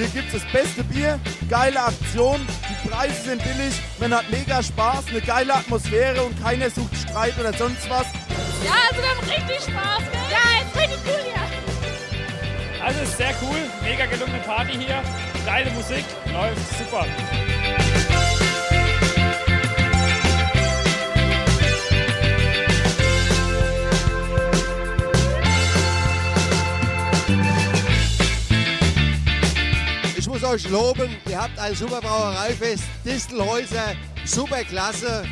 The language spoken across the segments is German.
Hier gibt es das beste Bier, geile Aktion, die Preise sind billig, man hat mega Spaß, eine geile Atmosphäre und keiner sucht Streit oder sonst was. Ja, also wir haben richtig Spaß, gell? Ja, ist richtig cool hier. Also ist sehr cool, mega gelungene Party hier, geile Musik, läuft super. Muss euch loben, ihr habt ein super Brauereifest, Distelhäuser, super klasse.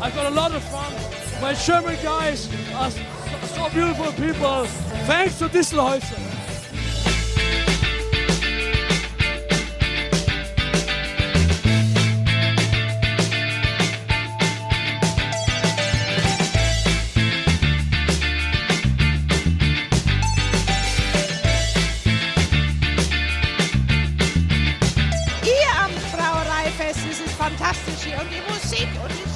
I've got a lot of fun. My German guys are so beautiful people. Thanks to Distelhäuser. fantastisch hier. Und die Musik und die